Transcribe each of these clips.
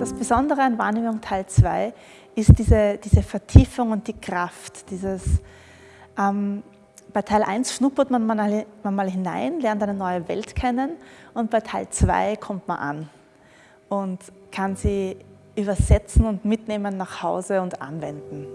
Das Besondere an Wahrnehmung Teil 2 ist diese, diese Vertiefung und die Kraft. Dieses, ähm, bei Teil 1 schnuppert man mal, man mal hinein, lernt eine neue Welt kennen und bei Teil 2 kommt man an und kann sie übersetzen und mitnehmen nach Hause und anwenden.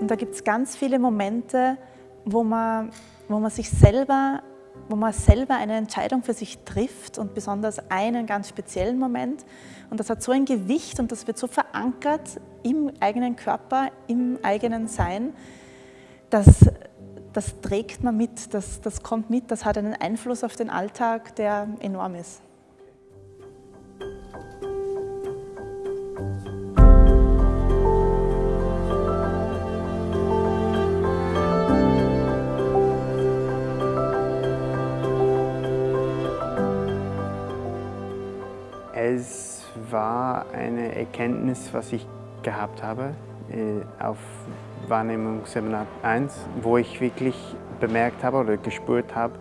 Und da gibt es ganz viele Momente, wo man, wo man sich selber wo man selber eine Entscheidung für sich trifft und besonders einen ganz speziellen Moment. Und das hat so ein Gewicht und das wird so verankert im eigenen Körper, im eigenen Sein, dass das trägt man mit, das, das kommt mit, das hat einen Einfluss auf den Alltag, der enorm ist. Es war eine Erkenntnis, was ich gehabt habe äh, auf Wahrnehmungsseminar 1, wo ich wirklich bemerkt habe oder gespürt habe,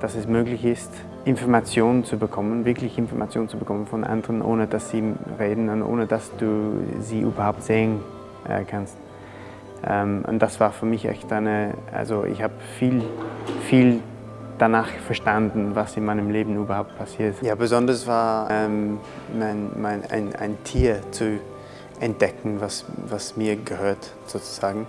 dass es möglich ist, Informationen zu bekommen, wirklich Informationen zu bekommen von anderen, ohne dass sie reden und ohne dass du sie überhaupt sehen äh, kannst. Ähm, und das war für mich echt eine, also ich habe viel, viel danach verstanden, was in meinem Leben überhaupt passiert. Ja, besonders war ähm, mein, mein, ein, ein Tier zu entdecken, was, was mir gehört sozusagen,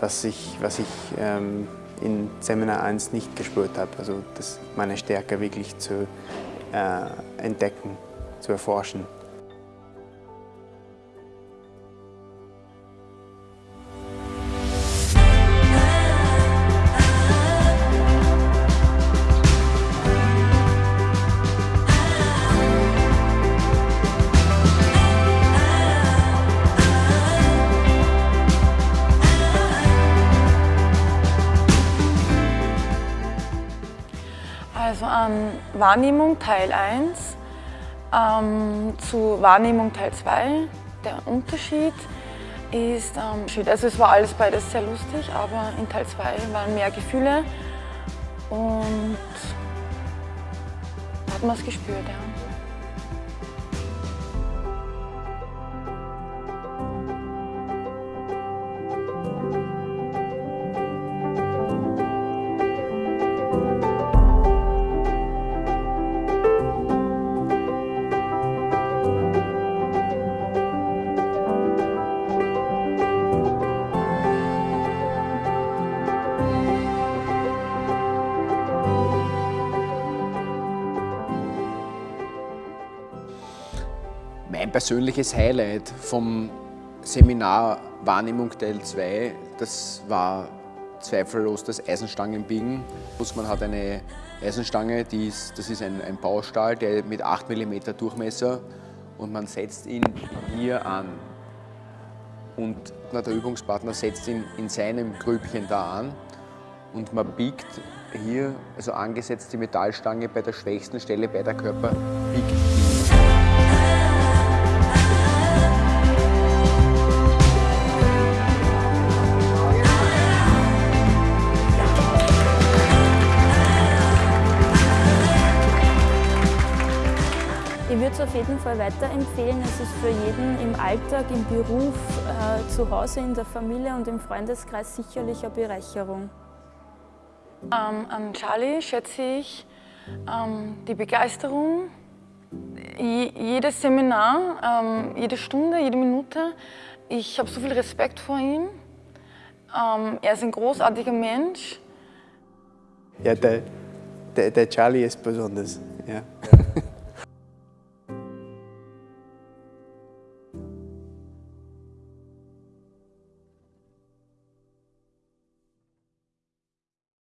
was ich, was ich ähm, in Seminar 1 nicht gespürt habe. Also das, meine Stärke wirklich zu äh, entdecken, zu erforschen. An Wahrnehmung Teil 1 ähm, zu Wahrnehmung Teil 2. Der Unterschied ist, ähm, also es war alles beides sehr lustig, aber in Teil 2 waren mehr Gefühle und hat man es gespürt. Ja. Mein persönliches Highlight vom Seminar Wahrnehmung Teil 2, das war zweifellos das Eisenstangenbiegen. Man hat eine Eisenstange, die ist, das ist ein, ein Baustahl, der mit 8 mm Durchmesser und man setzt ihn hier an. Und der Übungspartner setzt ihn in seinem Grübchen da an und man biegt hier, also angesetzt die Metallstange bei der schwächsten Stelle bei der Körper, biegt würde es auf jeden Fall weiterempfehlen. Es ist für jeden im Alltag, im Beruf, äh, zu Hause, in der Familie und im Freundeskreis sicherlich eine Bereicherung. Ähm, an Charlie schätze ich ähm, die Begeisterung, jedes Seminar, ähm, jede Stunde, jede Minute. Ich habe so viel Respekt vor ihm. Ähm, er ist ein großartiger Mensch. Ja, der, der, der Charlie ist besonders. Ja.